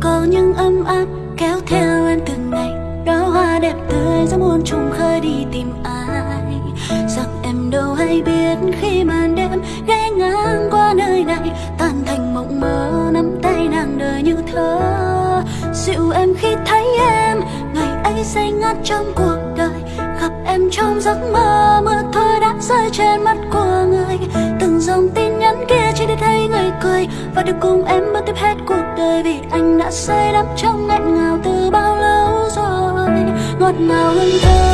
có những ấm áp kéo theo em từng ngày. Đó hoa đẹp tươi giống muôn trùng khơi đi tìm ai. Rằng em đâu hay biết khi màn đêm ghé ngang qua nơi này, tan thành mộng mơ nắm tay nàng đời như thơ. Dịu em khi thấy em, ngày ấy say ngát trong cuộc đời. Gặp em trong giấc mơ, mưa thôi đã rơi trên mắt của người. Từng dòng tim cười và được cùng em bước tiếp hết cuộc đời vì anh đã say đắm trong nghẹn ngào từ bao lâu rồi, ngọt ngào hơn thơ.